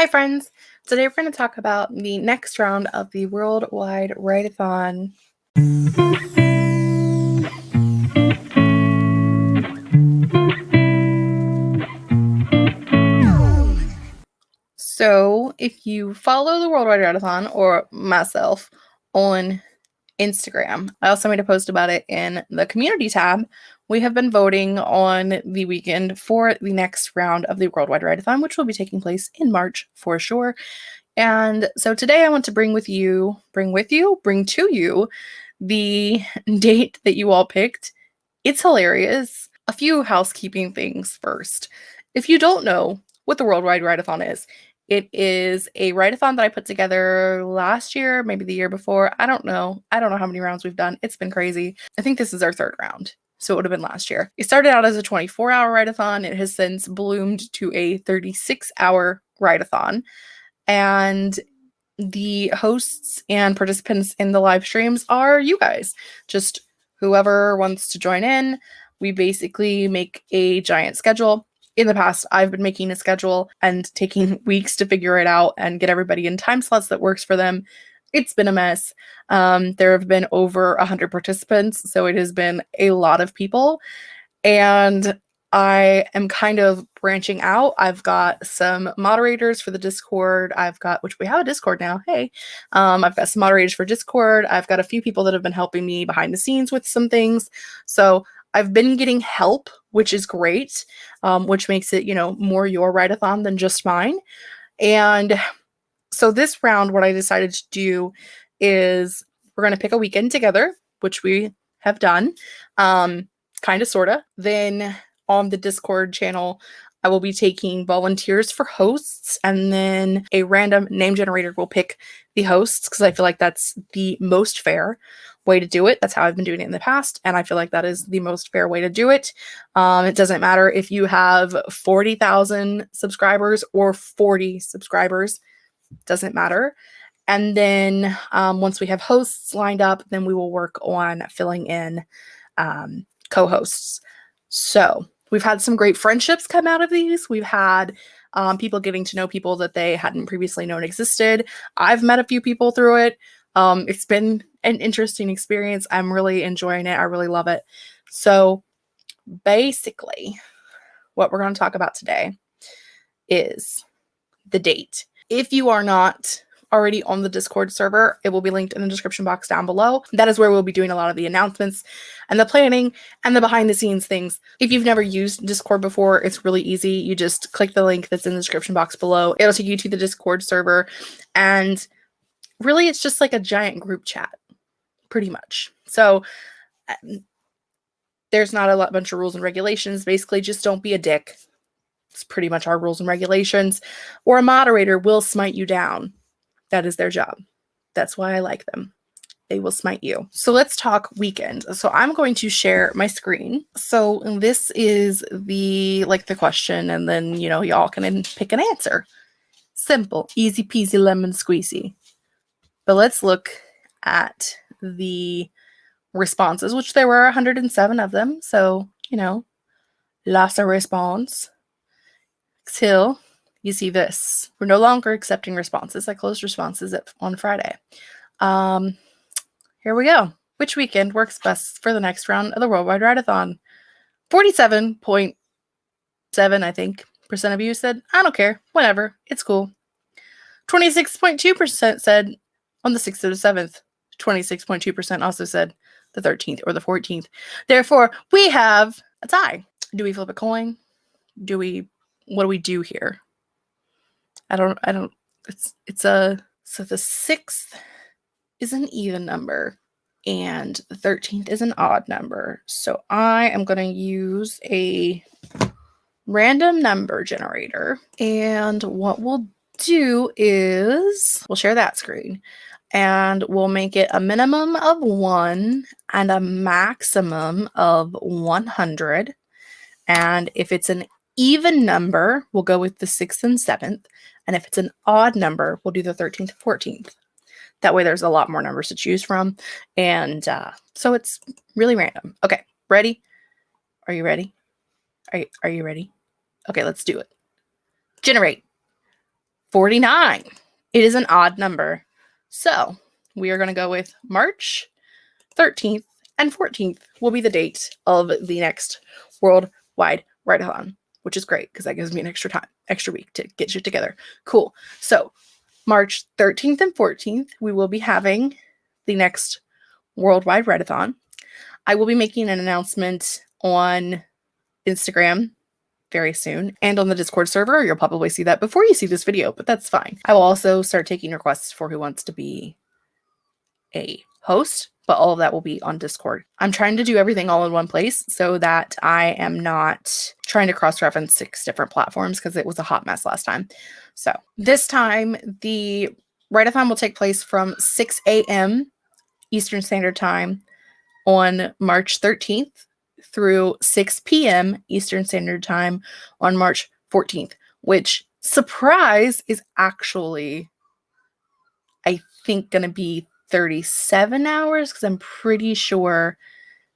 Hi, friends. Today we're going to talk about the next round of the Worldwide Write-A-Thon. So, if you follow the Worldwide Write-A-Thon or myself on Instagram, I also made a post about it in the community tab we have been voting on the weekend for the next round of the Worldwide Write-A-Thon, which will be taking place in March for sure. And so today I want to bring with you, bring with you, bring to you the date that you all picked. It's hilarious. A few housekeeping things first. If you don't know what the Worldwide Write-A-Thon is, it is a write-a-thon that I put together last year, maybe the year before. I don't know. I don't know how many rounds we've done. It's been crazy. I think this is our third round. So it would have been last year. It started out as a 24 hour write-a-thon. It has since bloomed to a 36 hour write-a-thon. And the hosts and participants in the live streams are you guys. Just whoever wants to join in. We basically make a giant schedule. In the past, I've been making a schedule and taking weeks to figure it out and get everybody in time slots that works for them it's been a mess. Um, there have been over 100 participants, so it has been a lot of people. And I am kind of branching out. I've got some moderators for the Discord. I've got, which we have a Discord now. Hey, um, I've got some moderators for Discord. I've got a few people that have been helping me behind the scenes with some things. So I've been getting help, which is great, um, which makes it, you know, more your write-a-thon than just mine. And so this round, what I decided to do is we're going to pick a weekend together, which we have done, um, kind of, sort of. Then on the Discord channel, I will be taking volunteers for hosts, and then a random name generator will pick the hosts because I feel like that's the most fair way to do it. That's how I've been doing it in the past, and I feel like that is the most fair way to do it. Um, it doesn't matter if you have 40,000 subscribers or 40 subscribers doesn't matter. And then um, once we have hosts lined up, then we will work on filling in um, co hosts. So we've had some great friendships come out of these. We've had um, people getting to know people that they hadn't previously known existed. I've met a few people through it. Um, it's been an interesting experience. I'm really enjoying it. I really love it. So basically, what we're going to talk about today is the date. If you are not already on the Discord server, it will be linked in the description box down below. That is where we'll be doing a lot of the announcements and the planning and the behind the scenes things. If you've never used Discord before, it's really easy. You just click the link that's in the description box below. It'll take you to the Discord server and really it's just like a giant group chat pretty much. So um, there's not a lot, bunch of rules and regulations. Basically, just don't be a dick. It's pretty much our rules and regulations. Or a moderator will smite you down. That is their job. That's why I like them. They will smite you. So let's talk weekend. So I'm going to share my screen. So this is the like the question, and then you know y'all can pick an answer. Simple, easy peasy lemon squeezy. But let's look at the responses, which there were 107 of them. So you know, lots of response till you see this. We're no longer accepting responses. I closed responses at, on Friday. Um, here we go. Which weekend works best for the next round of the Worldwide Write-A-Thon? 47.7, I think, percent of you said, I don't care, whatever, it's cool. 26.2% said on the 6th or the 7th. 26.2% also said the 13th or the 14th. Therefore, we have a tie. Do we flip a coin? Do we what do we do here? I don't I don't it's it's a so the sixth is an even number and the 13th is an odd number. So I am going to use a random number generator. And what we'll do is we'll share that screen and we'll make it a minimum of one and a maximum of 100. And if it's an even number, we'll go with the 6th and 7th. And if it's an odd number, we'll do the 13th and 14th. That way there's a lot more numbers to choose from. And uh, so it's really random. Okay, ready? Are you ready? Are you, are you ready? Okay, let's do it. Generate. 49. It is an odd number. So we are going to go with March 13th and 14th will be the date of the next worldwide write-a-thon, which is great because that gives me an extra time, extra week to get shit together. Cool. So March 13th and 14th, we will be having the next worldwide write-a-thon. I will be making an announcement on Instagram very soon and on the Discord server. You'll probably see that before you see this video, but that's fine. I will also start taking requests for who wants to be a host, but all of that will be on Discord. I'm trying to do everything all in one place so that I am not trying to cross reference six different platforms because it was a hot mess last time. So this time, the write-a-thon will take place from 6 a.m. Eastern Standard Time on March 13th through 6 p.m. Eastern Standard Time on March 14th, which surprise is actually, I think, going to be 37 hours because I'm pretty sure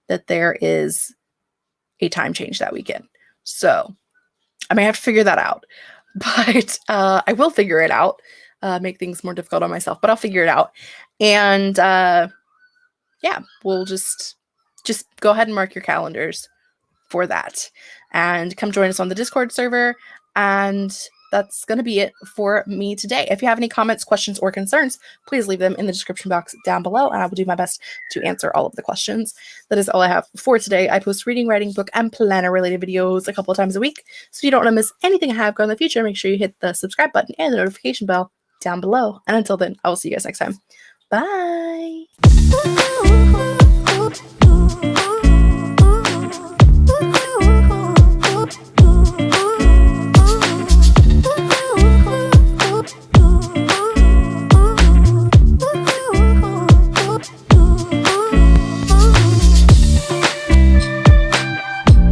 that there is a time change that weekend. So I may have to figure that out, but uh, I will figure it out. Uh, make things more difficult on myself, but I'll figure it out. And uh, yeah, we'll just just go ahead and mark your calendars for that. And come join us on the Discord server. And that's going to be it for me today. If you have any comments, questions, or concerns, please leave them in the description box down below, and I will do my best to answer all of the questions. That is all I have for today. I post reading, writing, book, and planner related videos a couple of times a week. So if you don't want to miss anything I have going in the future, make sure you hit the subscribe button and the notification bell down below. And until then, I will see you guys next time. Bye.